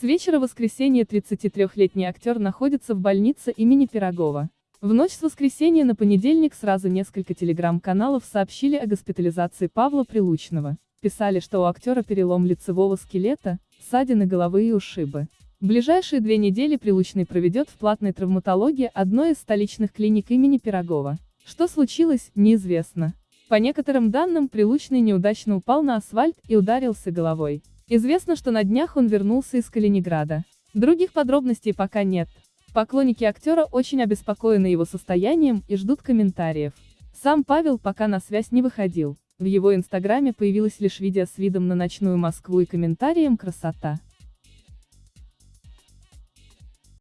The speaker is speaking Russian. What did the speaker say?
С вечера воскресенья 33-летний актер находится в больнице имени Пирогова. В ночь с воскресенья на понедельник сразу несколько телеграм-каналов сообщили о госпитализации Павла Прилучного. Писали, что у актера перелом лицевого скелета, ссадины головы и ушибы. Ближайшие две недели Прилучный проведет в платной травматологии одной из столичных клиник имени Пирогова. Что случилось, неизвестно. По некоторым данным, Прилучный неудачно упал на асфальт и ударился головой. Известно, что на днях он вернулся из Калининграда. Других подробностей пока нет. Поклонники актера очень обеспокоены его состоянием и ждут комментариев. Сам Павел пока на связь не выходил. В его инстаграме появилось лишь видео с видом на ночную Москву и комментарием «Красота».